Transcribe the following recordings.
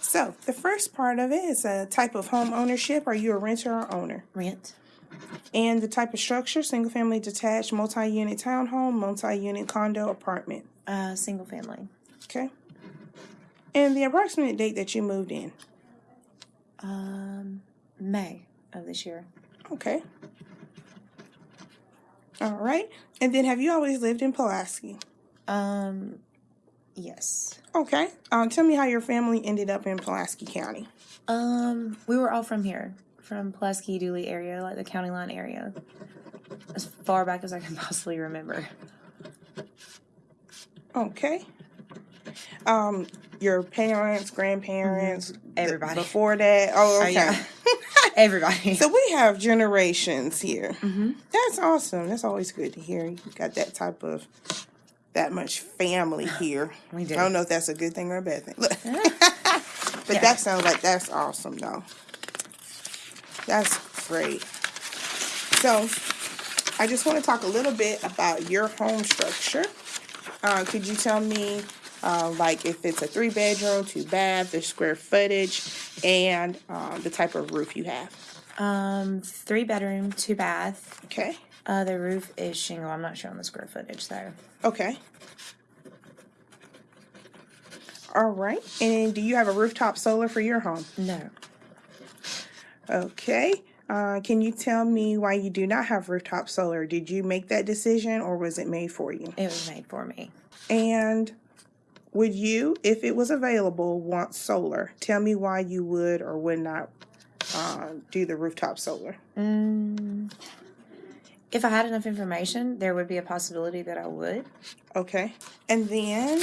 So the first part of it is a type of home ownership. Are you a renter or owner? Rent. And the type of structure, single family detached, multi-unit townhome, multi-unit condo apartment. Uh, single family. Okay. And the approximate date that you moved in. Um, May of this year. Okay. All right. And then have you always lived in Pulaski? Um, yes. Okay. Um, tell me how your family ended up in Pulaski County. Um, we were all from here, from Pulaski, Dooly area, like the county line area, as far back as I can possibly remember. Okay. Um, your parents, grandparents, th- Everybody. before that. Oh, Oh, okay. yeah. Everybody. So we have generations here. hmm That's awesome. That's always good to hear. You got that type of that much family here. We do. I don't know if that's a good thing or a bad thing. but Yeah. that sounds like that's awesome though. That's great. So I just want to talk a little bit about your home structure. Uh, could you tell me uh, like if it's a three bedroom, two bath, the square footage, and uh, the type of roof you have? Um, three bedroom, two bath. Okay. Uh, the roof is shingle. I'm not showing the square footage though. Okay. All right. And do you have a rooftop solar for your home? No. Okay. Uh, can you tell me why you do not have rooftop solar? Did you make that decision or was it made for you? It was made for me. And would you, if it was available, want solar? Tell me why you would or would not uh, do the rooftop solar. Mm, if I had enough information, there would be a possibility that I would. Okay. And then,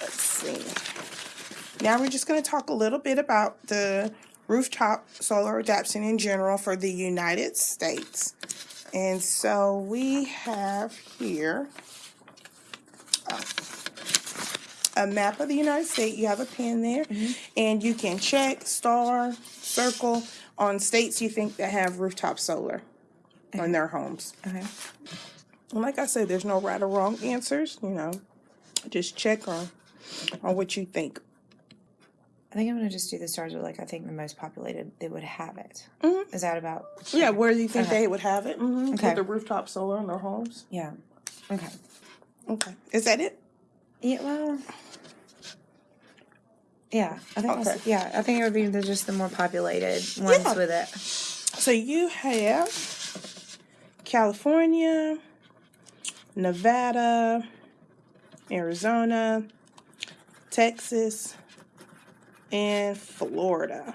let's see. Now we're just going to talk a little bit about the rooftop solar adaptation in general for the United States. And so we have here uh, a map of the United States. You have a pen there, and you can check, star, circle on states you think that have rooftop solar on their homes. Okay. And like I said, there's no right or wrong answers. You know, just check on on what you think. I think I'm gonna just do the stars with like I think the most populated they would have it. Mhm. Is that about? Yeah, where do you think Okay. they would have it? Mm-hmm. Okay. With the rooftop solar in their homes. Yeah. Okay. Okay, is that it? Yeah. Well. Yeah, I think. Okay. Yeah, I think it would be the, just the more populated ones Yeah. with it. So you have California, Nevada, Arizona, Texas, and Florida.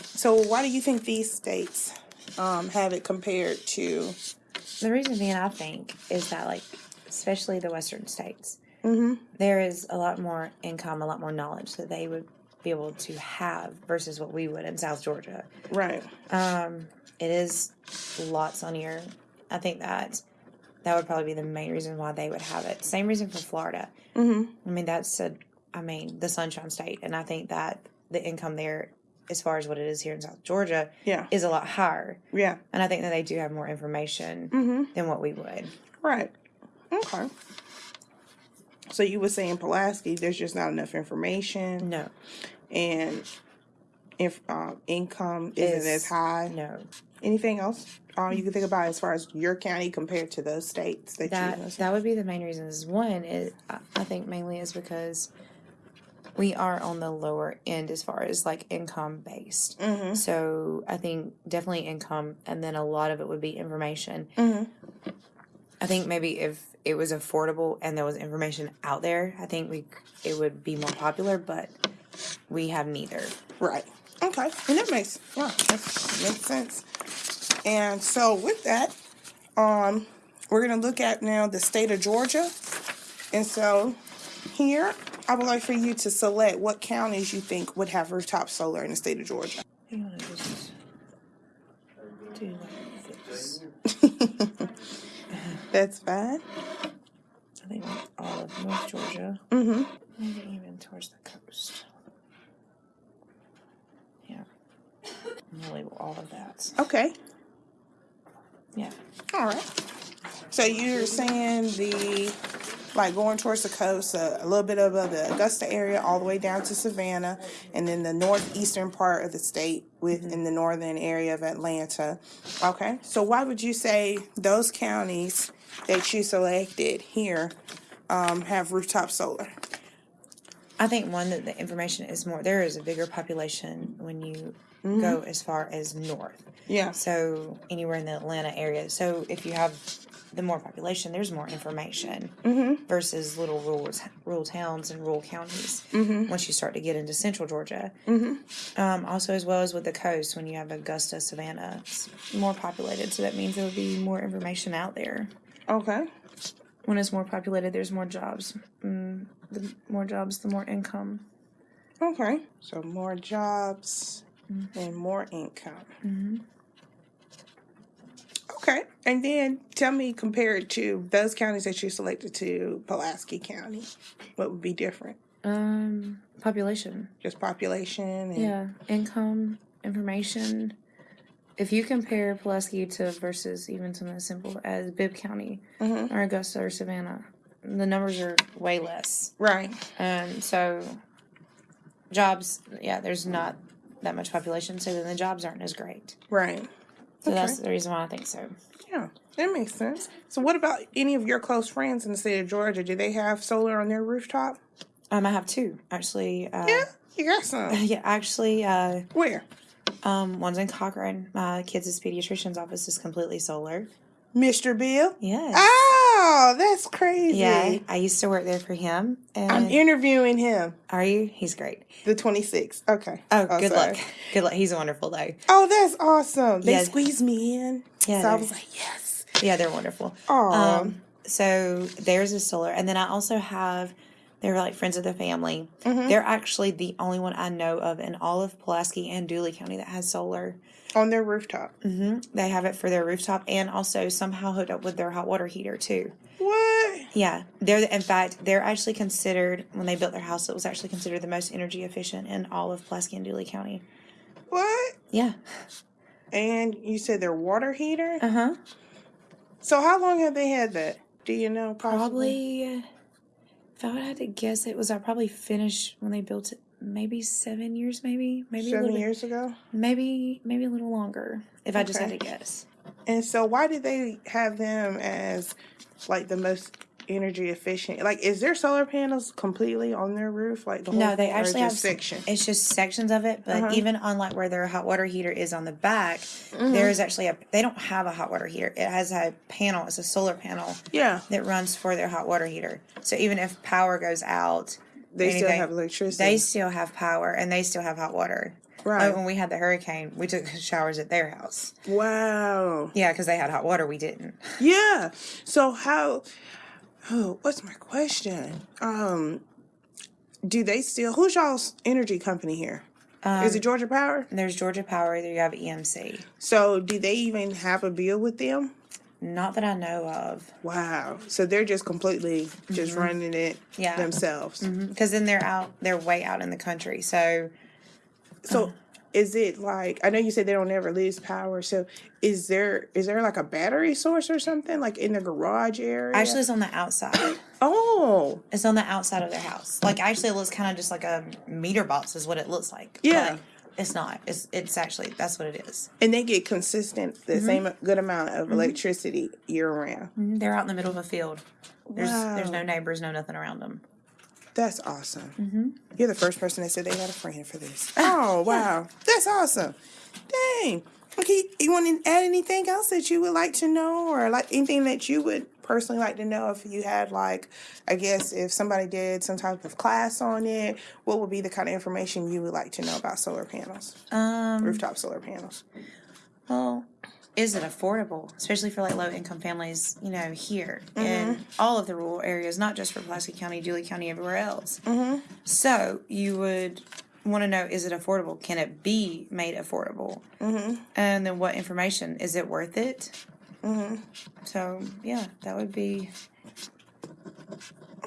So why do you think these states um, have it compared to? The reason being, I think, is that like, especially the western states, Mm-hmm. there is a lot more income, a lot more knowledge that they would be able to have versus what we would in South Georgia. Right. Um, it is lots sunnier. I think that that would probably be the main reason why they would have it. Same reason for Florida. Mm-hmm. I mean, that's a, I mean, the Sunshine State, and I think that the income there, as far as what it is here in South Georgia, Yeah. is a lot higher. Yeah. And I think that they do have more information Mm-hmm. than what we would. Right. Okay. So you were saying Pulaski, there's just not enough information, No, and if uh, income isn't Is- as high. no. Anything else um, you can think about as far as your county compared to those states that, That you? that would be the main reasons. One is I I think mainly is because we are on the lower end as far as like income based. Mm-hmm. So I think definitely income, and then a lot of it would be information. Mm-hmm. I think maybe if it was affordable and there was information out there, I think we it would be more popular. But we have neither. Right. Okay. And that makes yeah, that makes sense. And so with that, um, we're gonna look at now the state of Georgia. And so here, I would like for you to select what counties you think would have rooftop solar in the state of Georgia. You want to just do like this? That's fine. I think like all of North Georgia, Mm-hmm. maybe even towards the coast. Yeah, I'm gonna label all of that. Okay. Yeah. All right. So you're saying the like going towards the coast, uh, a little bit above the Augusta area, all the way down to Savannah, and then the northeastern part of the state within the northern area of Atlanta. Okay, so why would you say those counties that you selected here um, have rooftop solar? I think one that the information is more. There is a bigger population when you Mm-hmm. go as far as north. Yeah. So anywhere in the Atlanta area. So if you have the more population, there's more information Mm-hmm. versus little rural rural towns and rural counties. Mm-hmm. Once you start to get into central Georgia, um, also as well as with the coast, when you have Augusta, Savannah, it's more populated. So that means there would be more information out there. Okay. When it's more populated, there's more jobs. Mm, the more jobs, the more income. Okay. So more jobs and more income. Okay. And then tell me, compared to those counties that you selected to Pulaski County, what would be different? Um, population. Just population and Yeah, income, information. If you compare Pulaski to versus even something as simple as Bibb County Mhm. or Augusta or Savannah, the numbers are way less. right. And so, jobs, yeah, there's not that much population, so then the jobs aren't as great. Right. So Okay. that's the reason why I think so. Yeah. That makes sense. So what about any of your close friends in the state of Georgia? Do they have solar on their rooftop? Um, I have two actually. Uh, Yeah. You got some. Yeah, actually, uh, Where? Um, one's in Cochran. My kids' pediatrician's office is completely solar. Mr. Bill? Yes. Oh, that's crazy. Yeah, I used to work there for him. And I'm interviewing him. are you? He's great. The 26th. Okay. Oh, good sorry. luck. Good luck. He's a wonderful though. Oh, that's awesome. They Yeah. squeezed me in. Yeah, So I was like, yes. Yeah, they're wonderful. Aw. Um, so there's a solar, and then I also have. They're like friends of the family. Mm-hmm. They're actually the only one I know of in all of Pulaski and Dooly County that has solar. On their rooftop. hmm They have it for their rooftop and also somehow hooked up with their hot water heater too. What? Yeah, they're in fact they're actually considered when they built their house. It was actually considered the most energy efficient in all of Pulaski and Dooly County. What? Yeah. And you said their water heater? Uh huh. So how long have they had that? Do you know? Possibly. Probably, if I have to guess, it was I probably finished when they built it. Maybe seven years, maybe, maybe a Seven little, years ago. maybe, maybe a little longer. If I just had to guess, And so why did they have them as like the most energy efficient? Like, is there solar panels completely on their roof? Like the whole no, they actually have just section. It's just sections of it, but Uh-huh. even on like where their hot water heater is on the back, Mm-hmm. there is actually a. They don't have a hot water heater. It has a panel. It's a solar panel Yeah, that runs for their hot water heater. So even if power goes out, they still have electricity. They still have power and they still have hot water. Right. Like when we had the hurricane, we took showers at their house. wow. Yeah, because they had hot water. We didn't. Yeah. So how? Oh, what's my question? Um, do they still? Who's y'all's energy company here? Is it Georgia Power? There's Georgia Power. There you have EMC. So do they even have a bill with them? Not that I know of. Wow. So they're just completely just running it Mm-hmm. Yeah. themselves. Because then they're out. They're way out in the country. So So is it like I know you said they don't ever lose power. So is there is there like a battery source or something like in the garage area? actually, it's on the outside. oh, It's on the outside of their house. Like actually, it looks kind of just like a meter box. Is what it looks like. Yeah. But it's not. It's it's actually that's what it is. and they get consistent the Mm-hmm. same good amount of electricity year round. Mhm, They're out in the middle of a field. There's there's no neighbors, no nothing around them. That's awesome. Mm-hmm. You're the first person that said they had a friend for this. Oh wow, that's awesome. Dang. Okay, you want to add anything else that you would like to know, or like anything that you would personally like to know if you had like, I guess if somebody did some type of class on it, what would be the kind of information you would like to know about solar panels, Um. rooftop solar panels? Well, is it affordable, especially for like low income families? You know, here in all of the rural areas, not just for Pulaski County, Dooly County, everywhere else. Mm-hmm. So you would want to know: is it affordable? Can it be made affordable? Mm-hmm. And then, what information is it worth it? Mm-hmm. So yeah, that would be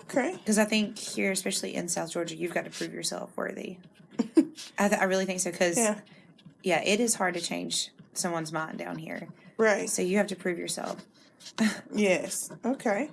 Okay. because I think here, especially in South Georgia, you've got to prove yourself worthy. I, th- I really think so because Yeah. yeah, it is hard to change someone's mind down here. Right. So you have to prove yourself. Yes. Okay.